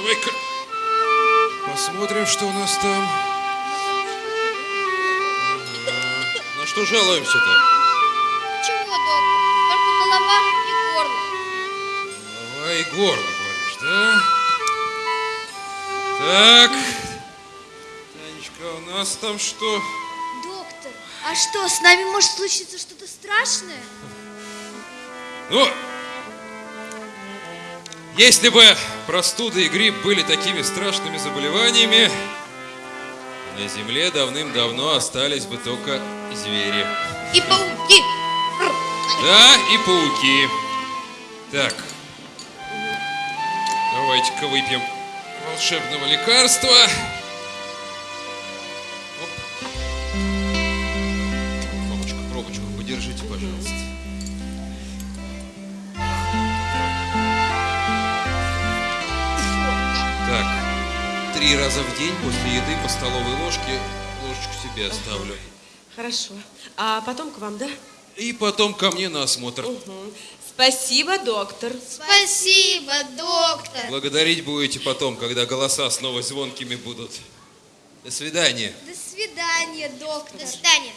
Давай-ка посмотрим, что у нас там. Ага. На что жалуемся-то? Чего, доктор? Только голова и горло. Голова и горло, говоришь, да? Так. Танечка, у нас там что? Доктор, а что, с нами может случиться что-то страшное? Ну, если бы простуда и грипп были такими страшными заболеваниями, на Земле давным-давно остались бы только звери. И пауки. Да, и пауки. Так, давайте-ка выпьем волшебного лекарства. Три раза в день после еды по столовой ложке ложечку себе оставлю. Хорошо. А потом к вам, да? И потом ко мне на осмотр. Мгм. Спасибо, доктор. Спасибо, доктор. Благодарить будете потом, когда голоса снова звонкими будут. До свидания. До свидания, доктор. До свидания.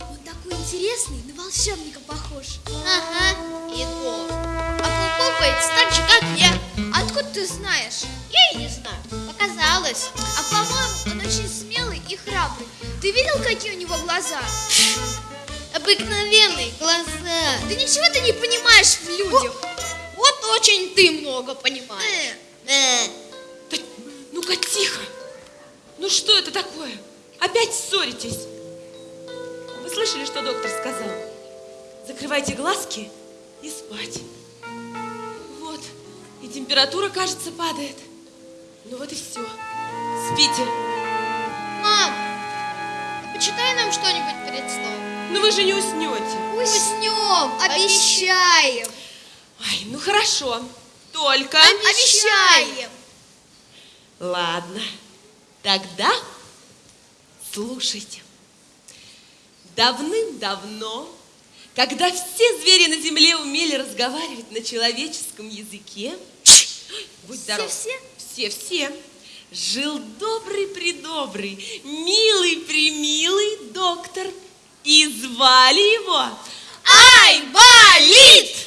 Он такой интересный, на волшебника похож. Ага, и то. А попопает так же, как я. Откуда ты знаешь? Не знаю. Показалось. А по-моему, он очень смелый и храбрый. Ты видел, какие у него глаза? Обыкновенные глаза. Да ничего ты не понимаешь в людях. Вот очень ты много понимаешь. Да, ну-ка, тихо. Ну что это такое? Опять ссоритесь? Вы слышали, что доктор сказал? Закрывайте глазки и спать. Вот. И температура, кажется, падает. Ну вот и все. Спите. Мам, а почитай нам что-нибудь перед сном. Ну вы же не уснете. Уснем, обещаем. Ай, ну хорошо. Только... Обещаем. Ладно. Тогда слушайте. Давным-давно, когда все звери на земле умели разговаривать на человеческом языке, будь здоров. Все-все? Все-все. Жил добрый-предобрый, милый-примилый доктор. И звали его Айболит!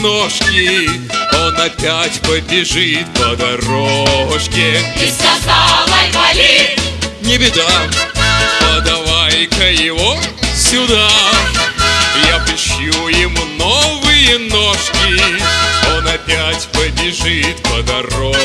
ножки. Он опять побежит по дорожке. И сказал, ай, вали! Не беда, подавай-ка его сюда Я пищу ему новые ножки. Он опять побежит по дорожке.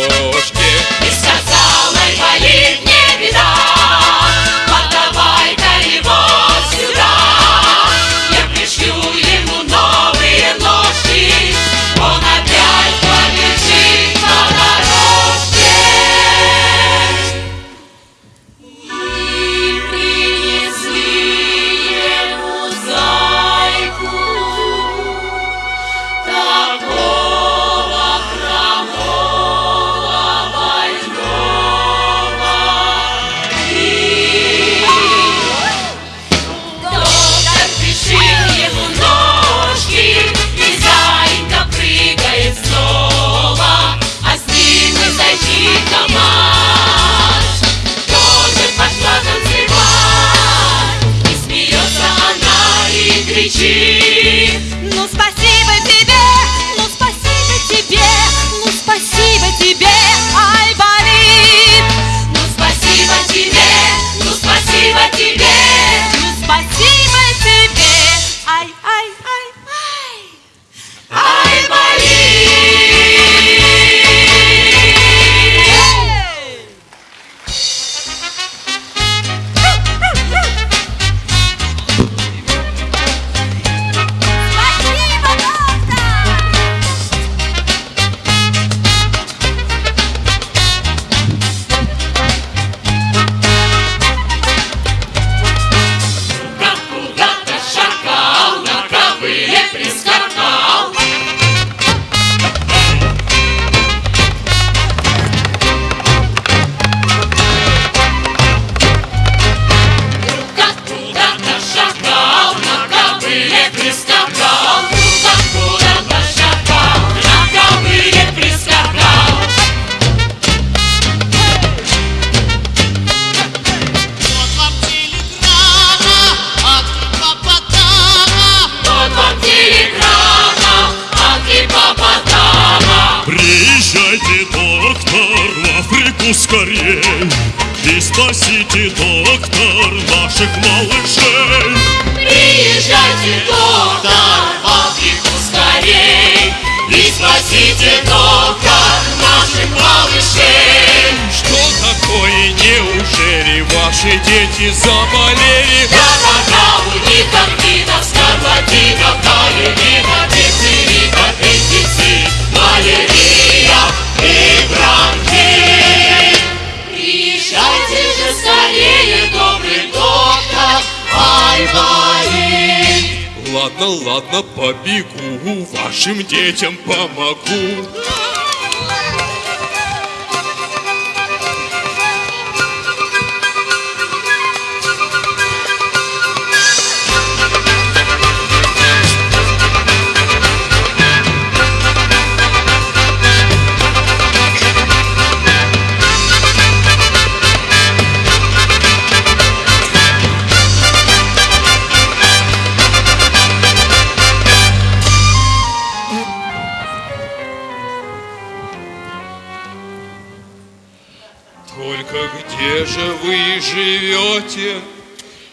ладно, ладно, побегу, вашим детям помогу. Же вы живете?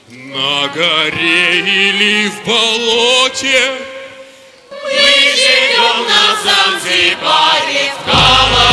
На горе или в болоте? Мы живем на Занзибаре в Калахе.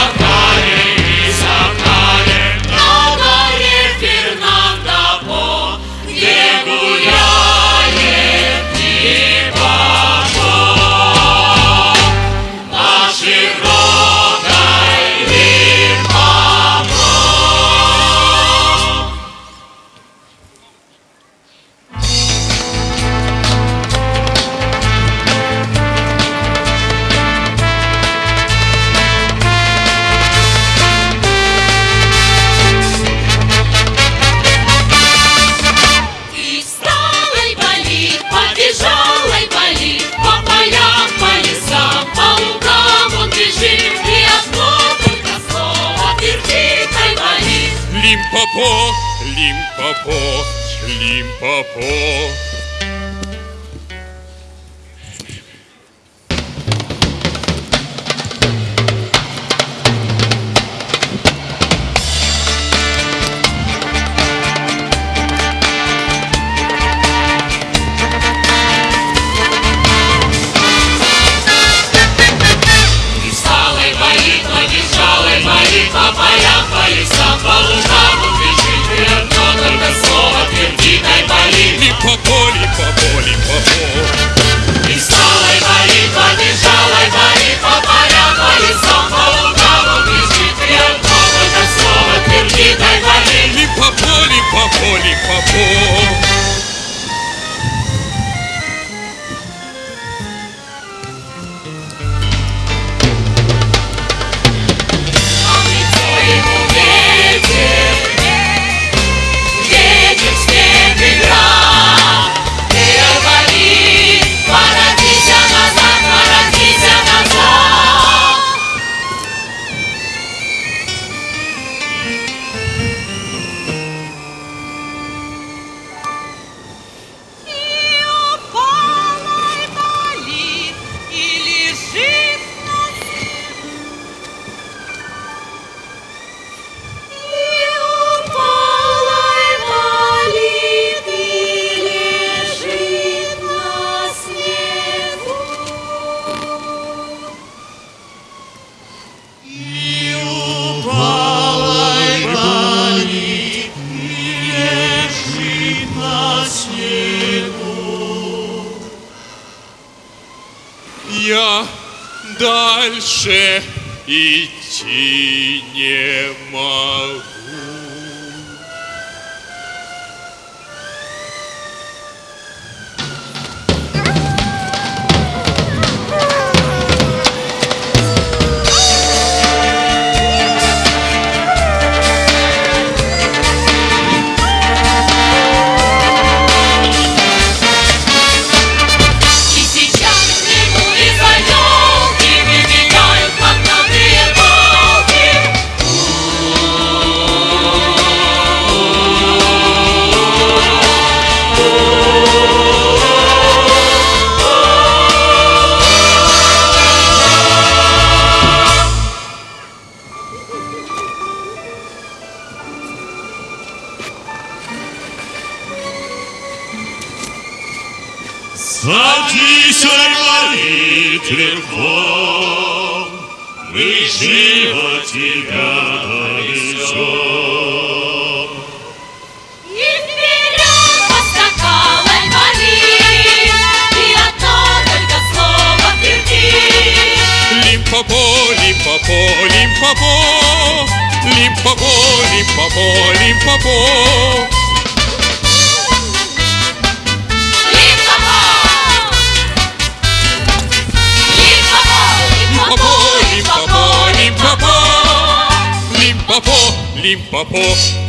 Лимпопо,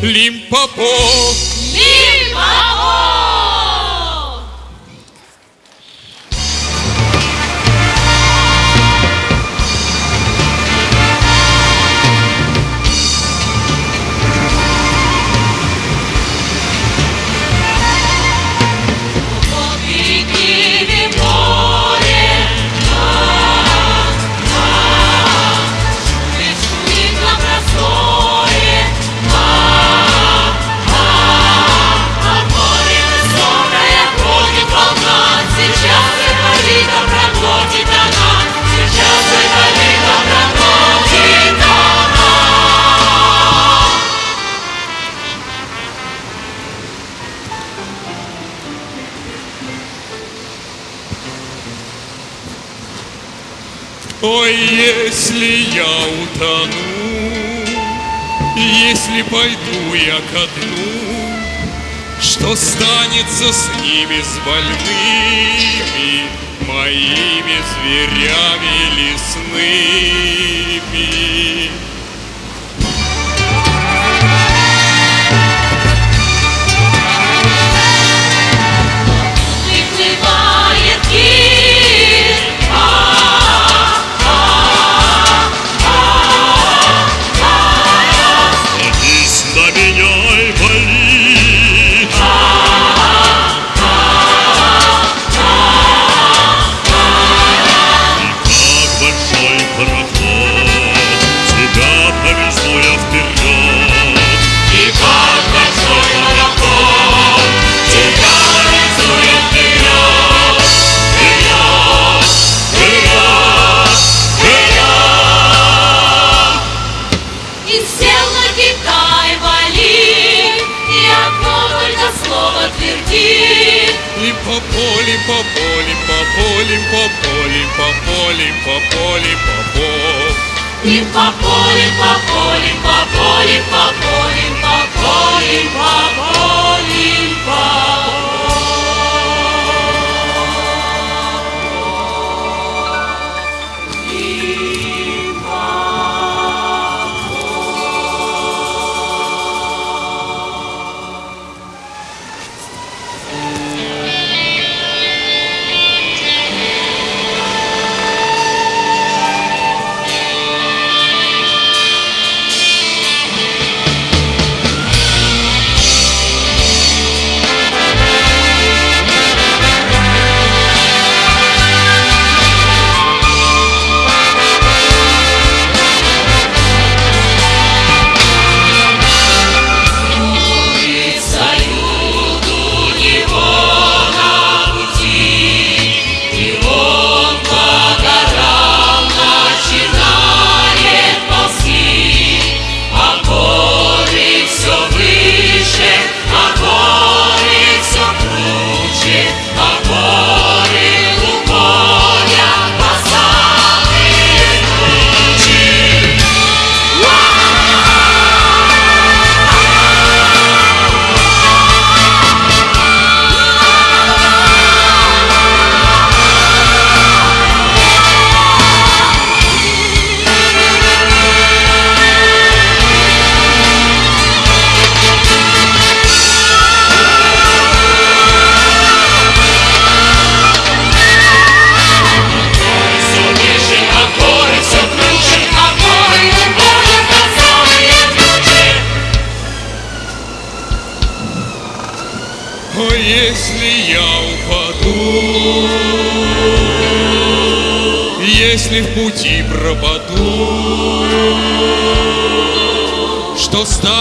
Лимпопо.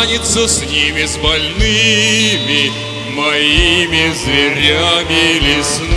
останется с ними, с больными, моими зверями лесными.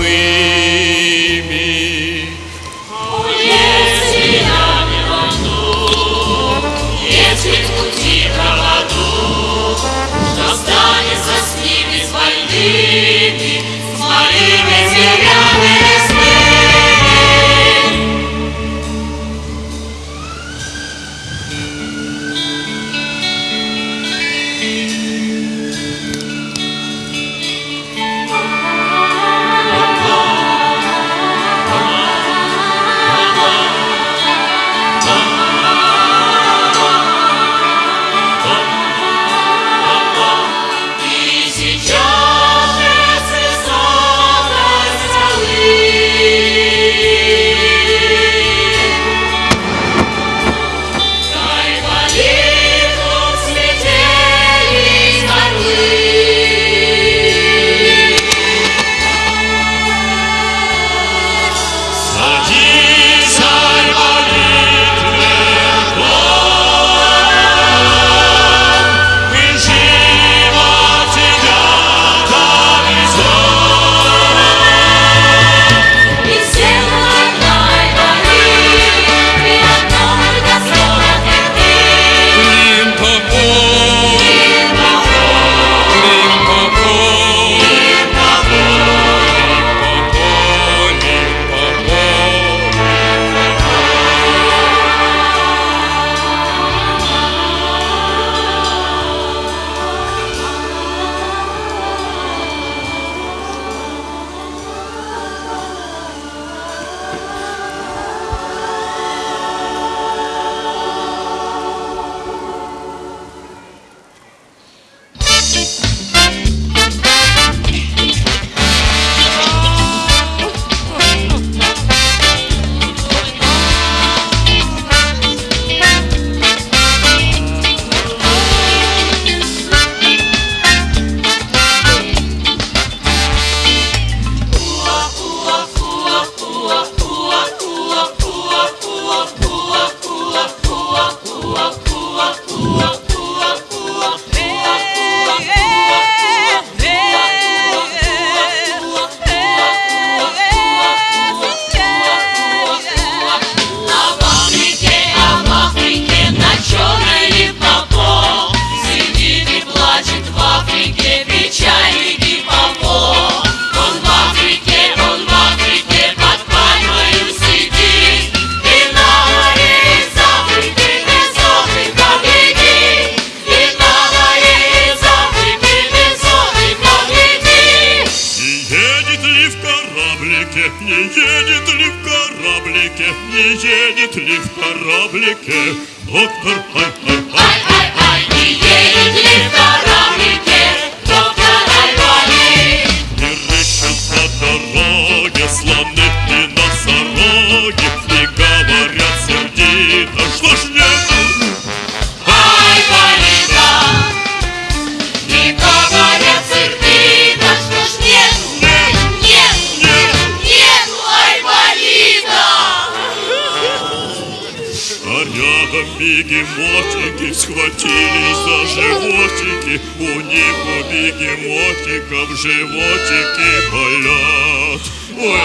Рядом бегемотики схватились за животики, У них у бегемотиков животики болят. Ой, ой.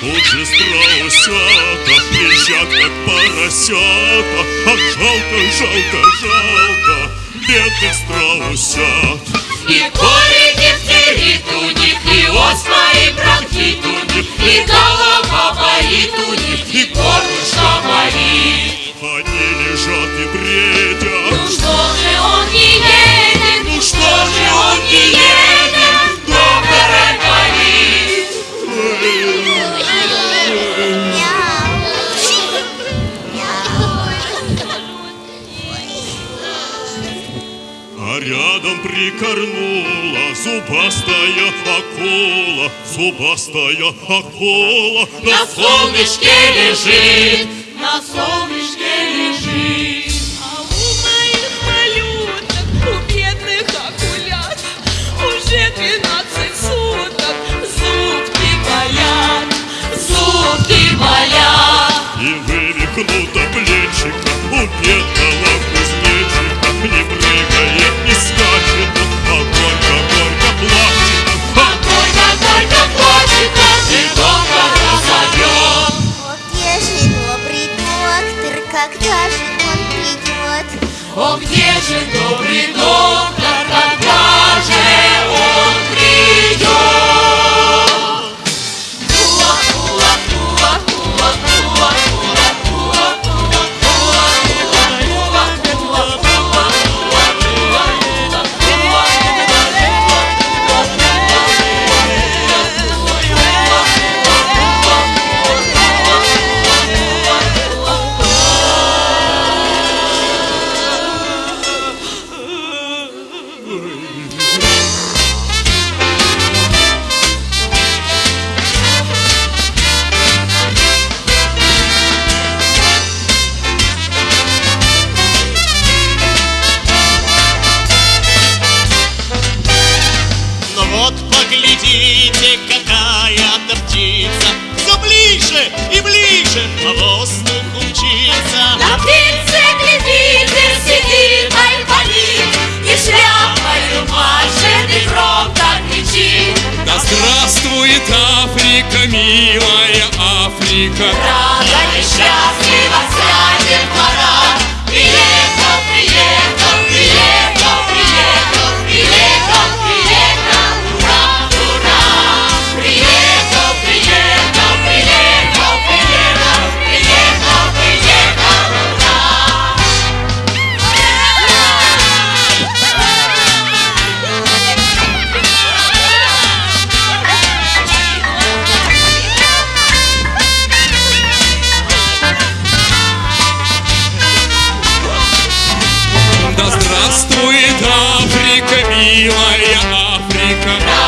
Тут же страусята лежат, как поросята, А жалко, жалко, жалко бедных страусят. И коре дифтерит у них, и оспа, и бронхит у них, и голова болит у них, и горлышко болит. Они лежат и бредят. Ну что же он не ест? Зубастая акула, зубастая акула На солнышке лежит, на солнышке лежит. А у моих малюток, у бедных акулят Уже двенадцать суток зубки болят, зубки болят. И вывихнуто плечико у бедного вечер, добрый дом. Africa.